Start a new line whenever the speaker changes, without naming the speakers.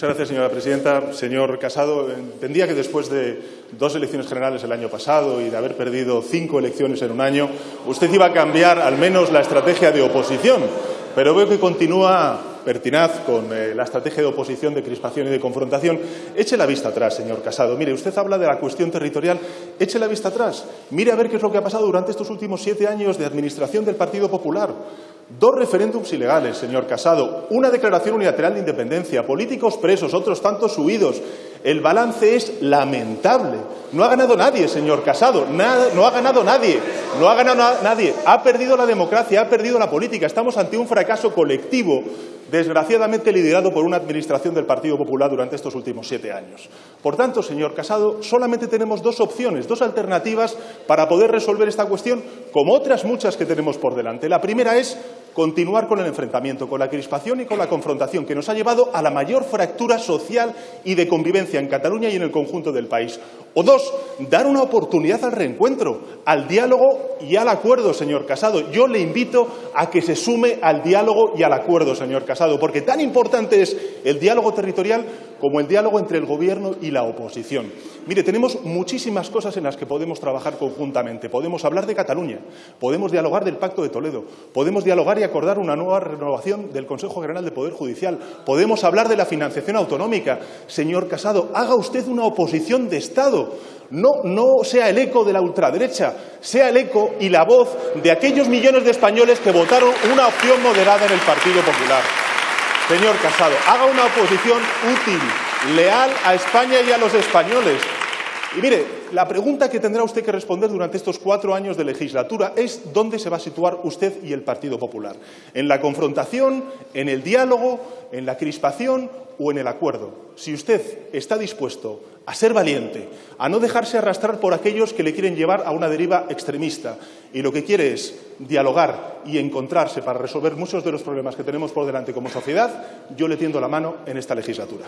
Muchas gracias, señora presidenta. Señor Casado, entendía que después de dos elecciones generales el año pasado y de haber perdido cinco elecciones en un año, usted iba a cambiar al menos la estrategia de oposición. Pero veo que continúa pertinaz con eh, la estrategia de oposición, de crispación y de confrontación. Eche la vista atrás, señor Casado. Mire, usted habla de la cuestión territorial. Eche la vista atrás. Mire a ver qué es lo que ha pasado durante estos últimos siete años de administración del Partido Popular. Dos referéndums ilegales, señor Casado, una declaración unilateral de independencia, políticos presos, otros tantos huidos. El balance es lamentable. No ha ganado nadie, señor Casado, no ha ganado nadie, no ha ganado nadie. Ha perdido la democracia, ha perdido la política. Estamos ante un fracaso colectivo desgraciadamente liderado por una administración del Partido Popular durante estos últimos siete años. Por tanto, señor Casado, solamente tenemos dos opciones, dos alternativas para poder resolver esta cuestión, como otras muchas que tenemos por delante. La primera es continuar con el enfrentamiento, con la crispación y con la confrontación, que nos ha llevado a la mayor fractura social y de convivencia en Cataluña y en el conjunto del país. O dos, dar una oportunidad al reencuentro, al diálogo y al acuerdo, señor Casado. Yo le invito a que se sume al diálogo y al acuerdo, señor Casado, porque tan importante es el diálogo territorial como el diálogo entre el Gobierno y la oposición. Mire, tenemos muchísimas cosas en las que podemos trabajar conjuntamente. Podemos hablar de Cataluña, podemos dialogar del Pacto de Toledo, podemos dialogar y acordar una nueva renovación del Consejo General de Poder Judicial, podemos hablar de la financiación autonómica. Señor Casado, haga usted una oposición de Estado. No, no sea el eco de la ultraderecha, sea el eco y la voz de aquellos millones de españoles que votaron una opción moderada en el Partido Popular. Señor Casado, haga una oposición útil, leal a España y a los españoles. Y mire, la pregunta que tendrá usted que responder durante estos cuatro años de legislatura es dónde se va a situar usted y el Partido Popular. ¿En la confrontación, en el diálogo, en la crispación o en el acuerdo? Si usted está dispuesto a ser valiente, a no dejarse arrastrar por aquellos que le quieren llevar a una deriva extremista y lo que quiere es dialogar y encontrarse para resolver muchos de los problemas que tenemos por delante como sociedad, yo le tiendo la mano en esta legislatura.